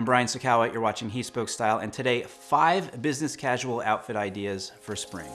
I'm Brian Sacawa, you're watching He Spoke Style, and today, five business casual outfit ideas for spring.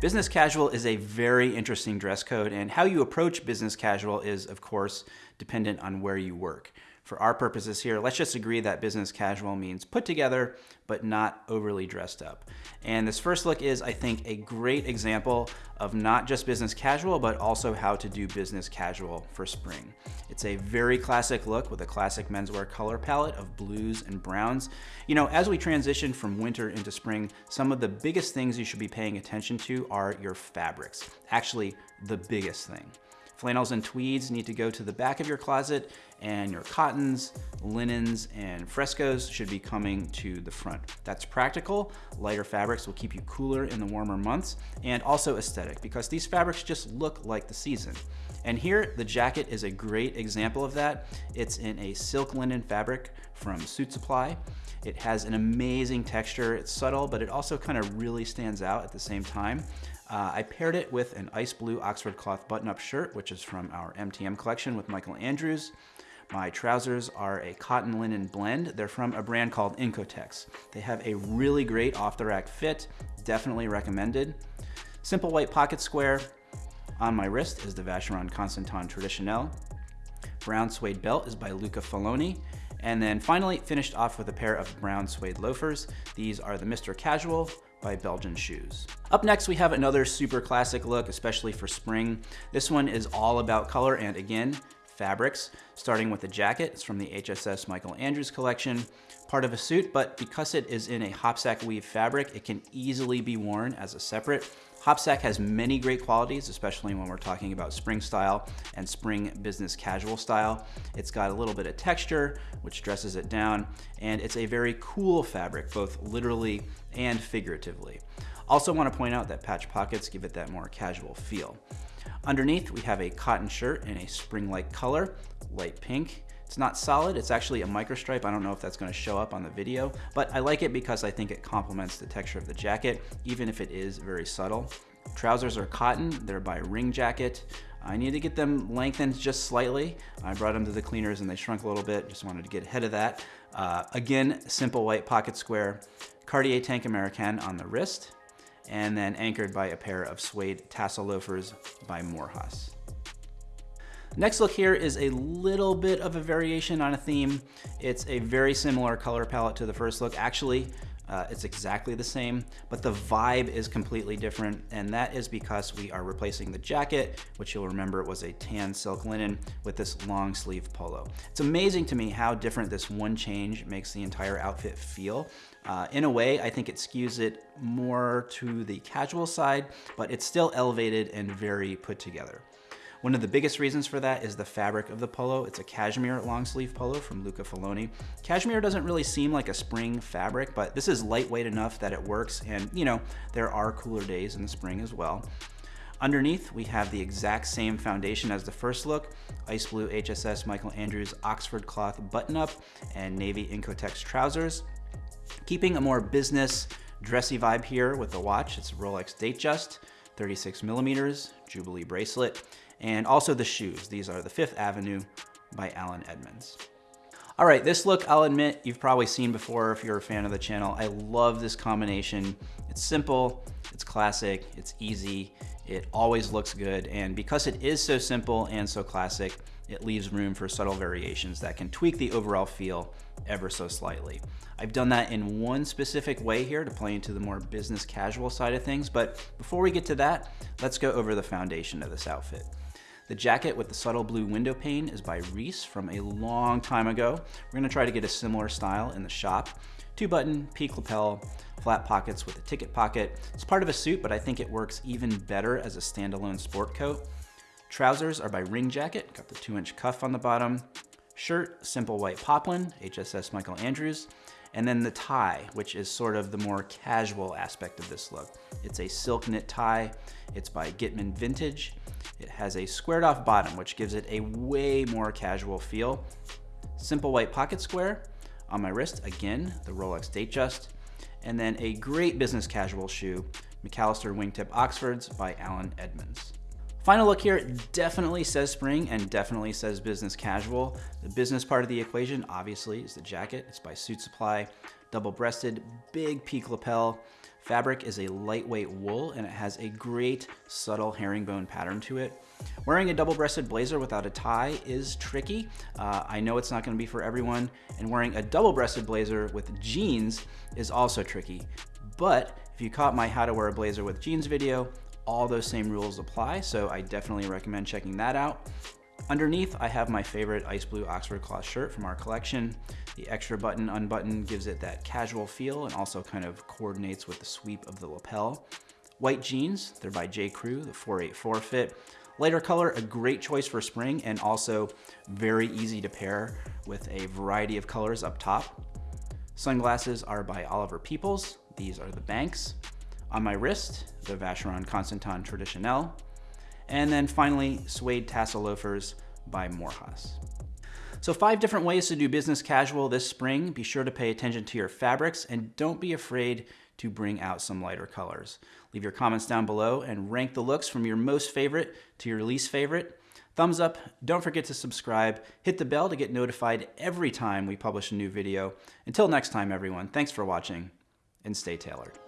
Business casual is a very interesting dress code, and how you approach business casual is, of course, dependent on where you work. For our purposes here, let's just agree that business casual means put together, but not overly dressed up. And this first look is, I think, a great example of not just business casual, but also how to do business casual for spring. It's a very classic look with a classic menswear color palette of blues and browns. You know, as we transition from winter into spring, some of the biggest things you should be paying attention to are your fabrics. Actually, the biggest thing. Flannels and tweeds need to go to the back of your closet and your cottons, linens, and frescoes should be coming to the front. That's practical. Lighter fabrics will keep you cooler in the warmer months and also aesthetic because these fabrics just look like the season. And here, the jacket is a great example of that. It's in a silk linen fabric from Suit Supply. It has an amazing texture. It's subtle, but it also kind of really stands out at the same time. Uh, I paired it with an ice blue Oxford cloth button-up shirt, which is from our MTM collection with Michael Andrews. My trousers are a cotton linen blend. They're from a brand called Incotex. They have a really great off-the-rack fit, definitely recommended. Simple white pocket square. On my wrist is the Vacheron Constantin Traditionnelle. Brown suede belt is by Luca Faloni. And then finally finished off with a pair of brown suede loafers. These are the Mr. Casual by Belgian Shoes. Up next, we have another super classic look, especially for spring. This one is all about color and again, fabrics, starting with the jacket. It's from the HSS Michael Andrews collection, part of a suit, but because it is in a hopsack weave fabric, it can easily be worn as a separate. Hopsack has many great qualities, especially when we're talking about spring style and spring business casual style. It's got a little bit of texture, which dresses it down, and it's a very cool fabric, both literally and figuratively. Also want to point out that patch pockets give it that more casual feel. Underneath, we have a cotton shirt in a spring-like color, light pink. It's not solid, it's actually a microstripe. I don't know if that's gonna show up on the video, but I like it because I think it complements the texture of the jacket, even if it is very subtle. Trousers are cotton, they're by Ring Jacket. I need to get them lengthened just slightly. I brought them to the cleaners and they shrunk a little bit, just wanted to get ahead of that. Uh, again, simple white pocket square, Cartier Tank American on the wrist, and then anchored by a pair of suede tassel loafers by Morehouse. Next look here is a little bit of a variation on a theme. It's a very similar color palette to the first look. Actually, uh, it's exactly the same, but the vibe is completely different, and that is because we are replacing the jacket, which you'll remember was a tan silk linen, with this long sleeve polo. It's amazing to me how different this one change makes the entire outfit feel. Uh, in a way, I think it skews it more to the casual side, but it's still elevated and very put together. One of the biggest reasons for that is the fabric of the polo. It's a cashmere long sleeve polo from Luca Faloni. Cashmere doesn't really seem like a spring fabric, but this is lightweight enough that it works. And you know, there are cooler days in the spring as well. Underneath, we have the exact same foundation as the first look, ice blue HSS Michael Andrews Oxford cloth button-up and navy Incotex trousers. Keeping a more business, dressy vibe here with the watch, it's a Rolex Datejust, 36 millimeters, Jubilee bracelet, and also the shoes. These are the Fifth Avenue by Allen Edmonds. All right, this look, I'll admit, you've probably seen before if you're a fan of the channel. I love this combination. It's simple, it's classic, it's easy, it always looks good, and because it is so simple and so classic, it leaves room for subtle variations that can tweak the overall feel ever so slightly. I've done that in one specific way here to play into the more business casual side of things, but before we get to that, let's go over the foundation of this outfit. The jacket with the subtle blue window pane is by Reiss from a long time ago. We're gonna try to get a similar style in the shop. Two button, peak lapel, flat pockets with a ticket pocket. It's part of a suit, but I think it works even better as a standalone sport coat. Trousers are by Ring Jacket, got the two inch cuff on the bottom. Shirt, simple white poplin, HSS Michael Andrews. And then the tie, which is sort of the more casual aspect of this look. It's a silk knit tie. It's by Gitman Vintage. It has a squared off bottom, which gives it a way more casual feel. Simple white pocket square. On my wrist, again, the Rolex Datejust. And then a great business casual shoe, McAllister Wingtip Oxfords by Allen Edmonds. Final look here definitely says spring and definitely says business casual. The business part of the equation obviously is the jacket. It's by Suit Supply, double-breasted, big peak lapel. Fabric is a lightweight wool and it has a great subtle herringbone pattern to it. Wearing a double-breasted blazer without a tie is tricky. Uh, I know it's not gonna be for everyone and wearing a double-breasted blazer with jeans is also tricky. But if you caught my how to wear a blazer with jeans video, all those same rules apply, so I definitely recommend checking that out. Underneath, I have my favorite ice blue Oxford cloth shirt from our collection. The extra button unbutton gives it that casual feel and also kind of coordinates with the sweep of the lapel. White jeans, they're by J. Crew, the 484 fit. Lighter color, a great choice for spring and also very easy to pair with a variety of colors up top. Sunglasses are by Oliver Peoples. These are the Banks. On my wrist, the Vacheron Constantin Traditionnelle. And then finally, suede tassel loafers by Morehouse. So five different ways to do business casual this spring. Be sure to pay attention to your fabrics and don't be afraid to bring out some lighter colors. Leave your comments down below and rank the looks from your most favorite to your least favorite. Thumbs up, don't forget to subscribe, hit the bell to get notified every time we publish a new video. Until next time everyone, thanks for watching and stay tailored.